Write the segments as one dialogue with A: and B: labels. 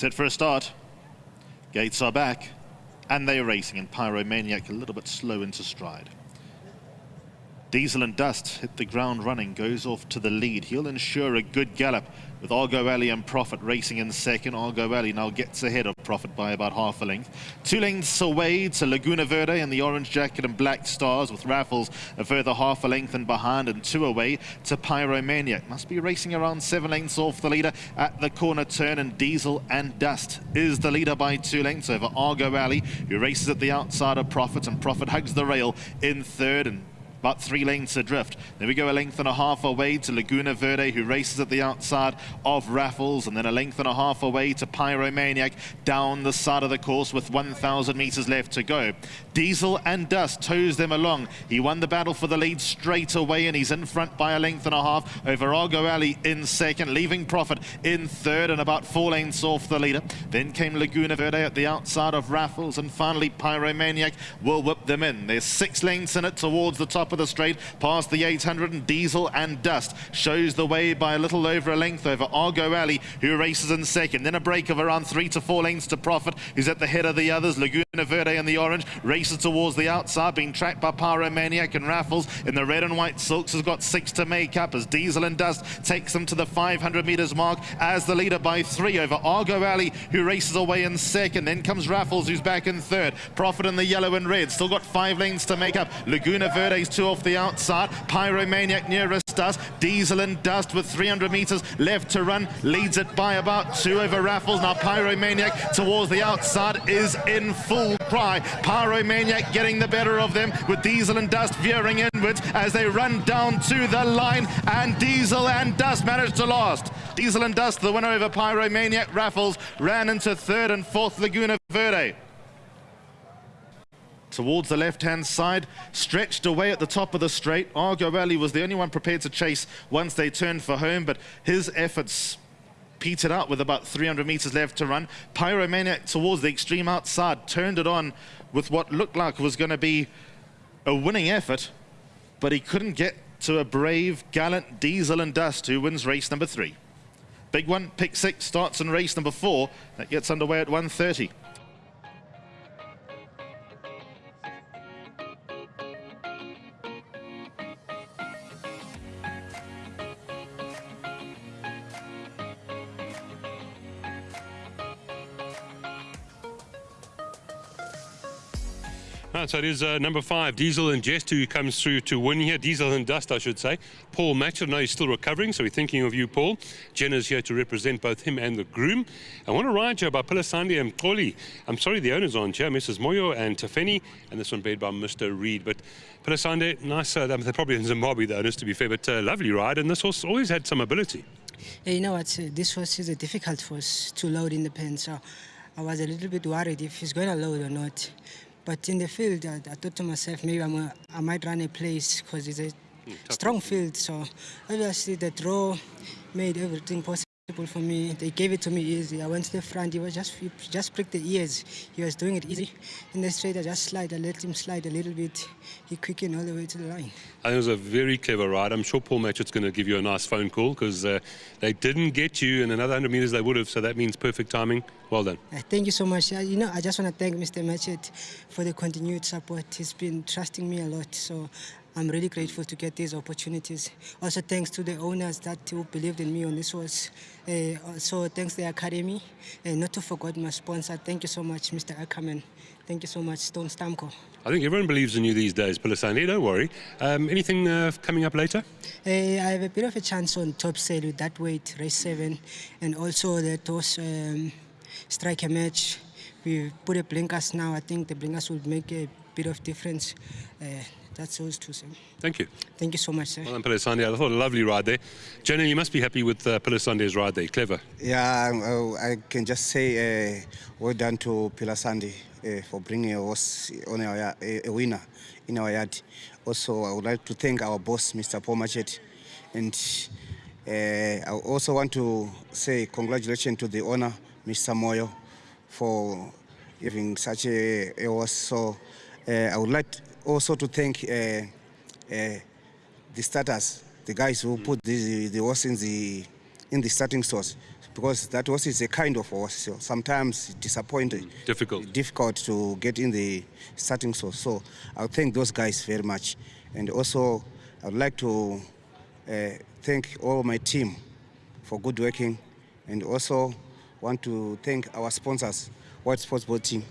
A: Set for a start. Gates are back, and they're racing, and Pyromaniac a little bit slow into stride. Diesel and Dust hit the ground running, goes off to the lead. He'll ensure a good gallop with Argo Alley and Profit racing in second. Argo Alley now gets ahead of Profit by about half a length. Two lengths away to Laguna Verde and the Orange Jacket and Black Stars with Raffles a further half a length and behind and two away to Pyromaniac. Must be racing around seven lengths off the leader at the corner turn and Diesel and Dust is the leader by two lengths over Argo Alley who races at the outside of Profit and Profit hugs the rail in third and about three lengths adrift. Then we go a length and a half away to Laguna Verde, who races at the outside of Raffles, and then a length and a half away to Pyromaniac down the side of the course with 1,000 meters left to go. Diesel and Dust toes them along. He won the battle for the lead straight away, and he's in front by a length and a half over Argo Alley in second, leaving Profit in third and about four lengths off the leader. Then came Laguna Verde at the outside of Raffles, and finally Pyromaniac will whip them in. There's six lengths in it towards the top of the straight, past the 800 and Diesel and Dust shows the way by a little over a length over Argo Alley, who races in second. Then a break of around three to four lengths to Profit, who's at the head of the others. Laguna Verde and the orange races towards the outside, being tracked by Pyromaniac and Raffles in the red and white silks has got six to make up as Diesel and Dust takes them to the 500 meters mark as the leader by three over Argo Alley, who races away in second. Then comes Raffles, who's back in third. Profit in the yellow and red, still got five lanes to make up. Laguna Verde's two off the outside. Pyromaniac nearest us. Diesel and Dust with 300 meters left to run. Leads it by about two over Raffles. Now Pyromaniac towards the outside is in full cry. Pyromaniac getting the better of them with Diesel and Dust veering inwards as they run down to the line. And Diesel and Dust managed to last. Diesel and Dust, the winner over Pyromaniac. Raffles ran into third and fourth Laguna Verde towards the left-hand side, stretched away at the top of the straight. Argo Alley was the only one prepared to chase once they turned for home, but his efforts petered out with about 300 meters left to run. Pyromaniac towards the extreme outside turned it on with what looked like was going to be a winning effort, but he couldn't get to a brave, gallant Diesel and Dust who wins race number three. Big one, pick six, starts in race number four. That gets underway at 1.30.
B: So it is uh, number five, Diesel and Jest, who comes through to win here. Diesel and Dust, I should say. Paul Matchett, I know he's still recovering, so we're thinking of you, Paul. Jenna's here to represent both him and the groom. I want to ride you about Pilasandi and Koli. I'm sorry the owners aren't here, Mrs. Moyo and Tafeni, and this one paid by Mr. Reed. But Pilasandi, nice, uh, they're probably in Zimbabwe, the owners, to be fair, but uh, lovely ride, and this horse always had some ability.
C: Yeah, you know what, uh, this horse is a difficult horse to load in the pen, so I was a little bit worried if he's going to load or not. But in the field, I, I thought to myself, maybe I'm a, I might run a place because it's a mm, strong field. So obviously the draw made everything possible for me. They gave it to me easy. I went to the front. He was just he just pricked the ears. He was doing it easy. In the straight, I just slide. I let him slide a little bit. He quickened all the way to the line.
B: I think it was a very clever ride. I'm sure Paul Matchett's going to give you a nice phone call because uh, they didn't get you in another 100 meters they would have. So that means perfect timing. Well done.
C: Uh, thank you so much. Uh, you know, I just want to thank Mr. Matchett for the continued support. He's been trusting me a lot. So I'm really grateful to get these opportunities. Also thanks to the owners that who believed in me on this was. Uh, also thanks to the Academy. And not to forget my sponsor. Thank you so much, Mr. Ackerman. Thank you so much, Stone Stamco.
B: I think everyone believes in you these days, Pilasani, don't worry. Um, anything uh, coming up later?
C: Uh, I have a bit of a chance on Topsail with that weight, race seven, and also the toss um, striker match. We put a blinkers now. I think the blinkers will make a bit of difference. Uh, that's those two, sir.
B: Thank you.
C: Thank you so much, sir.
B: Well done, Pilasandi. I thought a lovely ride there. Jenna, you must be happy with uh, Pilasandi's ride there. Clever.
D: Yeah, uh, I can just say uh, well done to Pilasandi uh, for bringing a horse on our, a, a winner in our yard. Also, I would like to thank our boss, Mr. Paul Matchett. And uh, I also want to say congratulations to the owner, Mr. Moyo, for giving such a, a horse. So uh, I would like also to thank uh, uh, the starters, the guys who put the, the horse in the in the starting source because that horse is a kind of horse. So sometimes disappointing,
B: Difficult.
D: difficult to get in the starting source. So I thank those guys very much, and also I would like to uh, thank all my team for good working, and also want to thank our sponsors, World Sports Betting.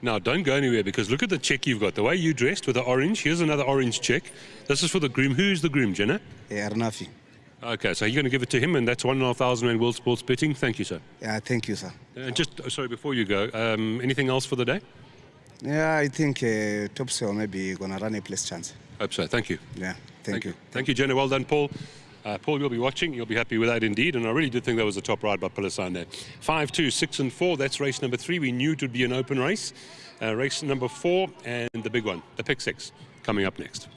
B: Now, don't go anywhere because look at the check you've got. The way you dressed with the orange. Here's another orange check. This is for the groom. Who's the groom, Jenna?
D: Uh, Arnafi.
B: Okay, so you're going to give it to him, and that's one and a half thousand rand World Sports Betting. Thank you, sir.
D: Yeah, thank you, sir.
B: And just oh, sorry before you go, um, anything else for the day?
D: Yeah, I think uh, Topsail maybe gonna run a place chance.
B: Hope so. Thank you.
D: Yeah, thank, you.
B: Thank you, Jenna. Well done, Paul. Uh, Paul, you'll be watching. You'll be happy with that indeed. And I really did think that was a top ride by Pilasane there. Five, two, six, and four. That's race number three. We knew it would be an open race. Uh, race number four and the big one, the pick six, coming up next.